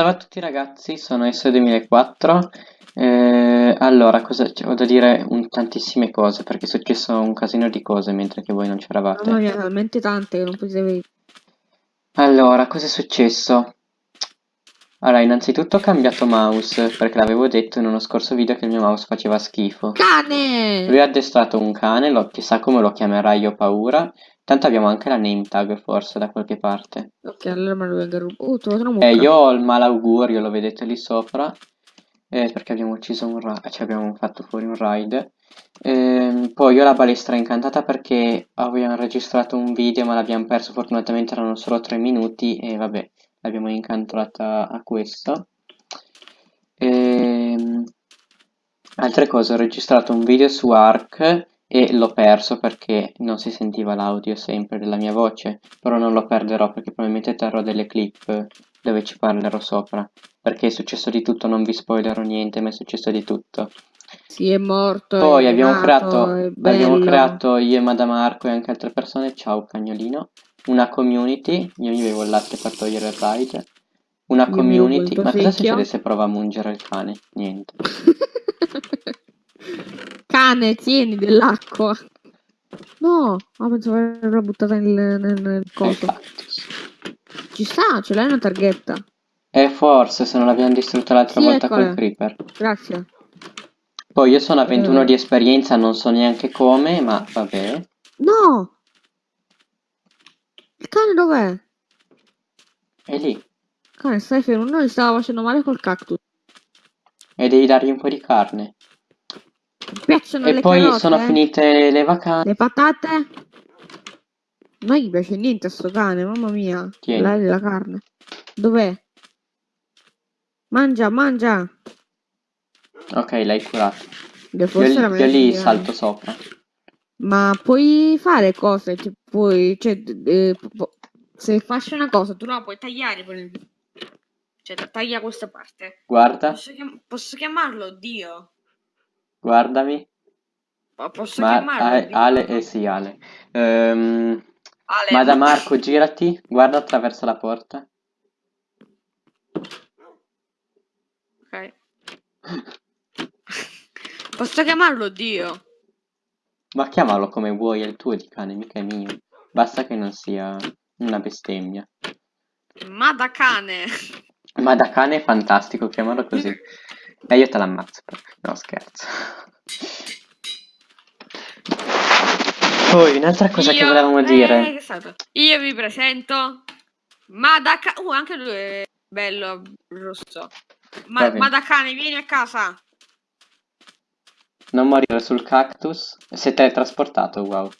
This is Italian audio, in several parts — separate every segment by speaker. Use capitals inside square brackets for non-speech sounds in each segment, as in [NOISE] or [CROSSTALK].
Speaker 1: Salve a tutti ragazzi, sono S2004. Eh, allora, cosa ho da dire un, tantissime cose perché è successo un casino di cose mentre che voi non c'eravate.
Speaker 2: Mamma mia, talmente tante che non potete
Speaker 1: Allora, cosa è successo? Allora, innanzitutto ho cambiato mouse perché l'avevo detto in uno scorso video che il mio mouse faceva schifo.
Speaker 2: Cane!
Speaker 1: Lui ha addestrato un cane, lo, chissà come lo chiamerai, io paura. Tanto abbiamo anche la name tag forse da qualche parte.
Speaker 2: Ok, allora me lo vengo a rubare. Oh, trovato una
Speaker 1: Eh, io ho il malaugurio, lo vedete lì sopra. Eh, perché abbiamo ucciso un raid, cioè abbiamo fatto fuori un raid. Ehm, poi io ho la balestra incantata perché abbiamo registrato un video ma l'abbiamo perso, fortunatamente erano solo 3 minuti e vabbè, l'abbiamo incantata a questo. Ehm, altre cose, ho registrato un video su Ark e l'ho perso perché non si sentiva l'audio sempre della mia voce, però non lo perderò perché probabilmente terrò delle clip dove ci parlerò sopra, perché è successo di tutto, non vi spoilerò niente, ma è successo di tutto.
Speaker 2: Sì, è morto.
Speaker 1: Poi
Speaker 2: è
Speaker 1: abbiamo
Speaker 2: nato,
Speaker 1: creato, abbiamo creato io e Madamarco e anche altre persone, ciao cagnolino, una community, io mi bevo il latte per togliere il raid, una
Speaker 2: Io
Speaker 1: community, ma cosa succede se prova a mungere il cane? Niente. [LAUGHS]
Speaker 2: Cane, tieni dell'acqua. No, ah, pensavo averla buttata nel, nel, nel coso. Ci sta, ce l'hai una targhetta.
Speaker 1: E forse se non l'abbiamo distrutta l'altra
Speaker 2: Sì,
Speaker 1: volta col creeper.
Speaker 2: Grazie.
Speaker 1: Poi io sono a 21
Speaker 2: Eh.
Speaker 1: di esperienza, non so neanche come, ma vabbè.
Speaker 2: No! Il cane dov'è?
Speaker 1: È lì.
Speaker 2: Cane, stai fermo. Noi stava facendo male col cactus.
Speaker 1: E devi dargli un po' di carne.
Speaker 2: Piacciono
Speaker 1: E
Speaker 2: le
Speaker 1: poi
Speaker 2: carote?
Speaker 1: sono finite le vacanze.
Speaker 2: Le patate? Non gli piace niente a sto cane, mamma mia.
Speaker 1: Tieni.
Speaker 2: La, la carne. Dov'è? Mangia, mangia.
Speaker 1: Ok, l'hai curato. Io, io lì salto sopra.
Speaker 2: Ma puoi fare cose, cioè, puoi, cioè, eh, se faccio una cosa, tu la puoi tagliare. Cioè, taglia questa parte.
Speaker 1: Guarda,
Speaker 2: Posso, chiam- posso chiamarlo Dio?
Speaker 1: Guardami.
Speaker 2: Po- Posso
Speaker 1: Ma
Speaker 2: chiamarlo
Speaker 1: Ale, eh sì, Ale. Ehm,
Speaker 2: Ale,
Speaker 1: ma da
Speaker 2: ma-
Speaker 1: Marco, girati, guarda attraverso la porta.
Speaker 2: Ok. Posso chiamarlo Dio?
Speaker 1: Ma chiamalo come vuoi, è il tuo di cane, mica è mio. Basta che non sia una bestemmia.
Speaker 2: Ma da cane.
Speaker 1: Ma da cane è fantastico, chiamalo così. [LAUGHS] E io te l'ammazzo. però. No, scherzo. Poi, un'altra cosa che
Speaker 2: Io-
Speaker 1: volevamo
Speaker 2: eh,
Speaker 1: dire.
Speaker 2: che è stato? Io vi presento. Ma da cane. Uh, anche lui è bello rosso. Ma,
Speaker 1: Va bene.
Speaker 2: ma da cane, vieni a casa.
Speaker 1: Non morire sul cactus. È teletrasportato, wow.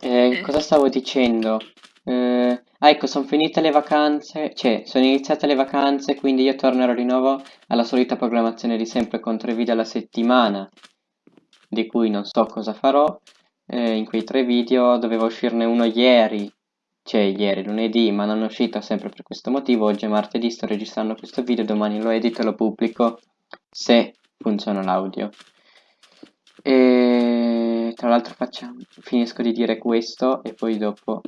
Speaker 1: Eh,
Speaker 2: Eh.
Speaker 1: cosa stavo dicendo? Eh, ah, ecco, sono finite le vacanze, cioè, sono iniziate le vacanze, quindi io tornerò di nuovo alla solita programmazione di sempre con tre video alla settimana, di cui non so cosa farò. Eh, in quei tre video doveva uscirne uno ieri, cioè ieri, lunedì, ma non è uscito sempre per questo motivo. Oggi è martedì, sto registrando questo video, domani lo edito e lo pubblico se funziona l'audio. E tra l'altro finisco di dire questo e poi dopo...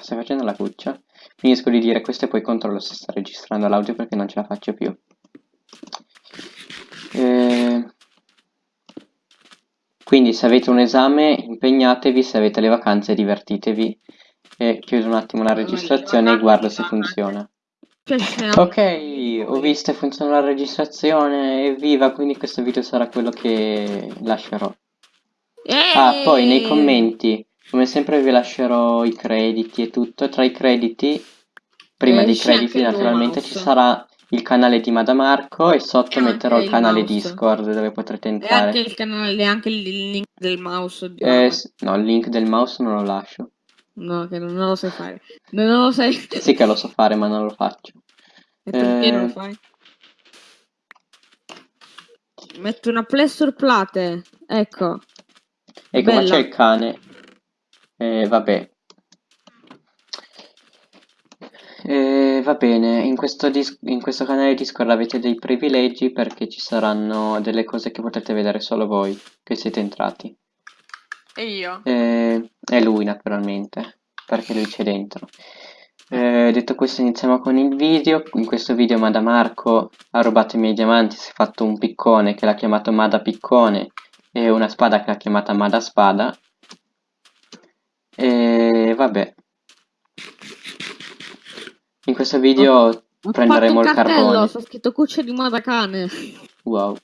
Speaker 1: Stai facendo la cuccia? Finisco di dire questo e poi controllo se sta registrando l'audio perché non ce la faccio più. Eh, Quindi se avete un esame impegnatevi, se avete le vacanze divertitevi. E chiudo un attimo la registrazione e guardo se funziona. [LAUGHS] Ok, ho visto e funziona la registrazione, evviva, quindi questo video sarà quello che lascerò. Ah, poi nei commenti, come sempre vi lascerò i crediti e tutto, tra i crediti, prima
Speaker 2: Eh,
Speaker 1: dei crediti
Speaker 2: il
Speaker 1: naturalmente ci sarà il canale di Madamarco e sotto
Speaker 2: E
Speaker 1: metterò il
Speaker 2: il
Speaker 1: canale
Speaker 2: mouse.
Speaker 1: Discord dove potrete
Speaker 2: E anche
Speaker 1: entrare.
Speaker 2: il canale, anche il link del mouse.
Speaker 1: Eh, s- no, il link del mouse non lo lascio.
Speaker 2: No, che non, non lo sai fare. Non, non lo sai. [LAUGHS]
Speaker 1: Sì che lo so fare ma non lo faccio.
Speaker 2: E perché non
Speaker 1: Eh.
Speaker 2: lo fai? Metto una plessure plate. Ecco.
Speaker 1: Ecco, ma
Speaker 2: Bella.
Speaker 1: c'è il cane. Eh, vabbè. Eh, va bene, in questo, in questo canale Discord avete dei privilegi perché ci saranno delle cose che potete vedere solo voi che siete entrati.
Speaker 2: E io?
Speaker 1: Eh, e lui naturalmente, perché lui c'è dentro. Eh, detto questo iniziamo con il video. In questo video Mada Marco ha rubato i miei diamanti, si è fatto un piccone che l'ha chiamato Mada Piccone e una spada che l'ha chiamata Mada Spada. E vabbè. In questo video
Speaker 2: Ho
Speaker 1: prenderemo il
Speaker 2: cartello,
Speaker 1: carbone.
Speaker 2: sta scritto cuccia di moda cane.
Speaker 1: Wow.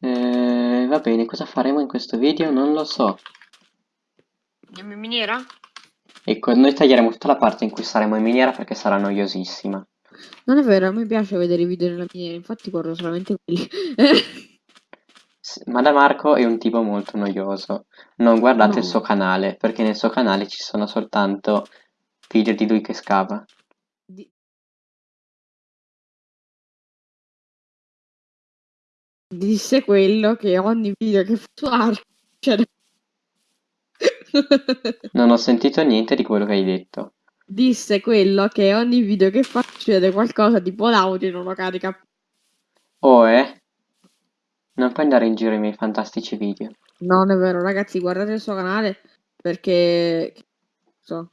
Speaker 1: Eh, va bene, cosa faremo in questo video? Non lo so.
Speaker 2: Andiamo in miniera?
Speaker 1: Ecco, noi taglieremo tutta la parte in cui saremo in miniera perché sarà noiosissima.
Speaker 2: Non è vero, a me piace vedere i video della miniera, infatti guardo solamente quelli. [LAUGHS]
Speaker 1: Ma da Marco è un tipo molto noioso. Non guardate il
Speaker 2: No.
Speaker 1: suo canale, perché nel suo canale ci sono soltanto video di lui che scava.
Speaker 2: Di- Disse quello che ogni video che fa su [LAUGHS]
Speaker 1: Non ho sentito niente di quello che hai detto.
Speaker 2: Disse quello che ogni video che fa succede qualcosa tipo l'audio non lo carica.
Speaker 1: Oh, eh? Non puoi andare in giro i miei fantastici video.
Speaker 2: Non è vero, ragazzi, guardate il suo canale perché... So.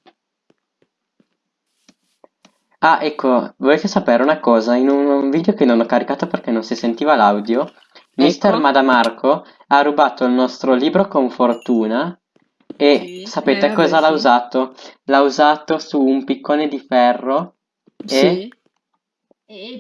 Speaker 1: Ah, ecco, volete sapere una cosa? In un, video che non ho caricato perché non si sentiva l'audio, Mister
Speaker 2: Ecco.
Speaker 1: Madamarco ha rubato il nostro libro con fortuna e
Speaker 2: Sì,
Speaker 1: sapete
Speaker 2: eh,
Speaker 1: cosa l'ha
Speaker 2: sì.
Speaker 1: usato? L'ha usato su un piccone di ferro
Speaker 2: Sì. E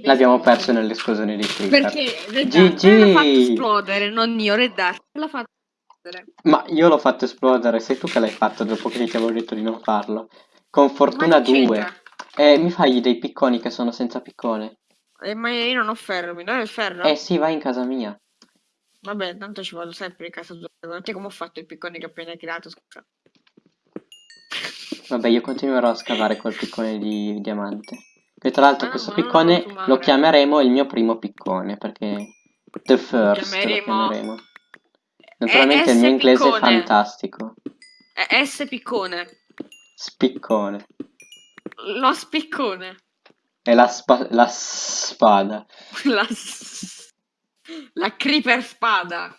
Speaker 1: l'abbiamo perso nell'esplosione di creeper.
Speaker 2: Perché Red
Speaker 1: GG!
Speaker 2: Dark l'ha fatto esplodere, non io, Red Dark l'ha fatto esplodere.
Speaker 1: Ma io l'ho fatto esplodere, sei tu che l'hai fatto dopo che ti avevo detto di non farlo. Con fortuna
Speaker 2: Ma che
Speaker 1: 2.
Speaker 2: c'entra?
Speaker 1: E mi fai dei picconi che sono senza piccone?
Speaker 2: Eh, ma io non ho ferro, mi dai il ferro?
Speaker 1: Eh sì, vai in casa mia.
Speaker 2: Vabbè, tanto ci vado sempre in casa tua. Guardate come ho fatto il piccone che ho appena creato, scusa.
Speaker 1: Vabbè, io continuerò a scavare col piccone di diamante. E tra l'altro
Speaker 2: no,
Speaker 1: questo piccone
Speaker 2: lo
Speaker 1: chiameremo il mio primo piccone, perché the first lo
Speaker 2: chiameremo-
Speaker 1: chiameremo. Naturalmente il mio inglese è
Speaker 2: piccone.
Speaker 1: fantastico.
Speaker 2: È S piccone.
Speaker 1: Spiccone.
Speaker 2: Lo spiccone.
Speaker 1: È la, spa- la spada. [LAUGHS]
Speaker 2: La, la creeper spada.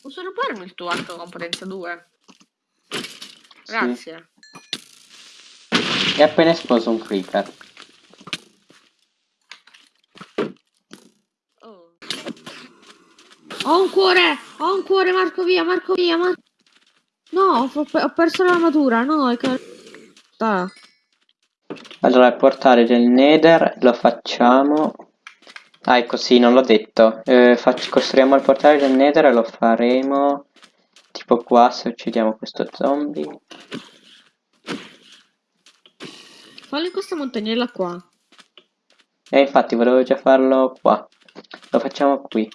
Speaker 2: Posso rubarmi il tuo arco con potenza 2? Grazie.
Speaker 1: È appena esploso un creeper.
Speaker 2: Oh. Ho un cuore! Ho un cuore, Marco via, Marco via, Marco. No, ho, ho perso l'armatura, no, è che...
Speaker 1: Allora, il portale del Nether lo facciamo. Ah, ecco, sì, non l'ho detto. Eh, costruiamo il portale del Nether e lo faremo tipo qua se uccidiamo questo zombie.
Speaker 2: Fallo in questa montagnella qua.
Speaker 1: E infatti volevo già farlo qua. Lo facciamo qui.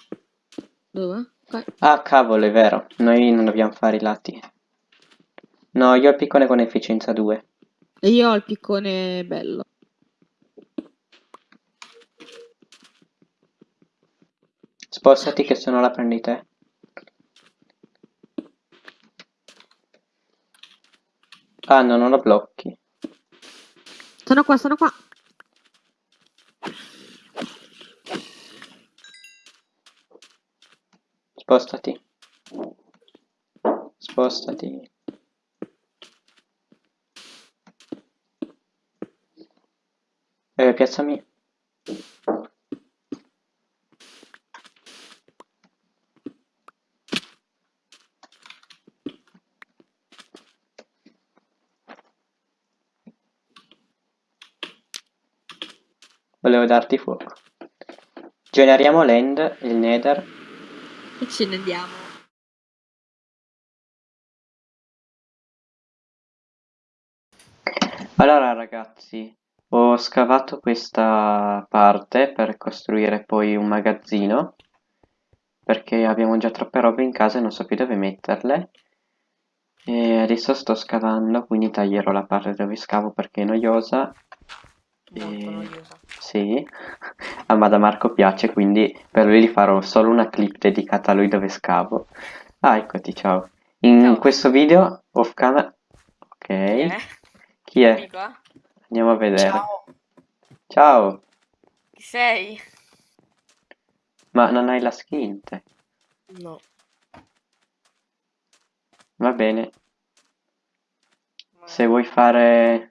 Speaker 2: Dove? Qua.
Speaker 1: Ah, cavolo, è vero. Noi non dobbiamo fare i lati. No, io ho il piccone con efficienza 2.
Speaker 2: E io ho il piccone bello.
Speaker 1: Spostati che se no la prendi te. Ah, no, non lo blocchi.
Speaker 2: Sono qua, sono qua.
Speaker 1: Spostati. Spostati. Eh, piazzami. Volevo darti fuoco. Generiamo l'end, il nether.
Speaker 2: E ce ne andiamo.
Speaker 1: Allora ragazzi, ho scavato questa parte per costruire poi un magazzino perché abbiamo già troppe robe in casa e non so più dove metterle e adesso sto scavando quindi taglierò la parte dove scavo perché è noiosa
Speaker 2: Molto
Speaker 1: e...
Speaker 2: noiosa.
Speaker 1: sì, a Madamarco piace quindi per lui farò solo una clip dedicata a lui dove scavo ah eccoti ciao in
Speaker 2: Ciao.
Speaker 1: questo video off camera ok
Speaker 2: Eh?
Speaker 1: chi è?
Speaker 2: Eh?
Speaker 1: Andiamo a vedere.
Speaker 3: Ciao.
Speaker 1: Ciao,
Speaker 2: Chi sei?
Speaker 1: ma non hai la skin te?
Speaker 3: No.
Speaker 1: Va bene. Se vuoi fare...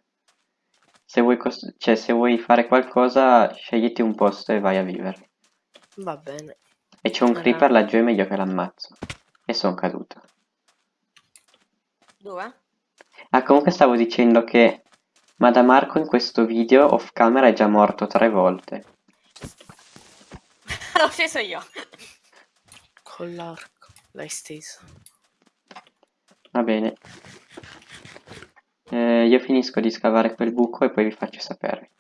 Speaker 1: Se vuoi, cioè, se vuoi fare qualcosa, scegliti un posto e vai a vivere.
Speaker 3: Va bene.
Speaker 1: E c'è un
Speaker 3: Allora.
Speaker 1: creeper laggiù, è meglio che l'ammazzo. E sono caduto.
Speaker 3: Dove?
Speaker 1: Ah, comunque stavo dicendo che Madamarco in questo video off camera è già morto tre volte. [LAUGHS]
Speaker 3: L'ho sceso io. Con l'arco. L'hai steso.
Speaker 1: Va bene. Eh, io finisco di scavare quel buco e poi vi faccio sapere.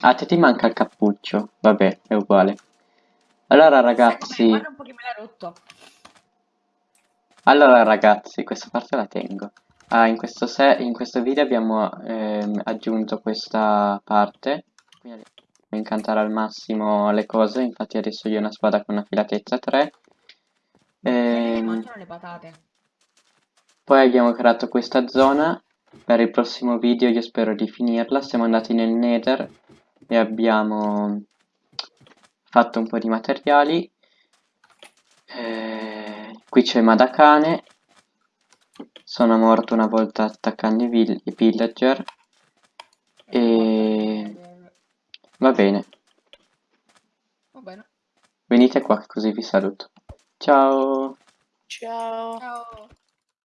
Speaker 1: Ah, te ti manca il cappuccio. Vabbè, è uguale. Allora ragazzi,
Speaker 2: Guarda un po' che me l'ha rotto.
Speaker 1: allora ragazzi, questa parte la tengo. Ah, in questo, se- in questo video abbiamo ehm, aggiunto questa parte. Quindi incantare al massimo le cose. Infatti adesso io ho una spada con una filatezza 3.
Speaker 2: Mi
Speaker 1: Ehm,
Speaker 2: le patate.
Speaker 1: Poi abbiamo creato questa zona, per il prossimo video io spero di finirla, siamo andati nel Nether e abbiamo fatto un po' di materiali. Eh, qui c'è Madakane, sono morto una volta attaccando i, vill- i villager e va bene,
Speaker 2: Va bene.
Speaker 1: venite qua così vi saluto. Ciao!
Speaker 3: Ciao.
Speaker 2: Ciao.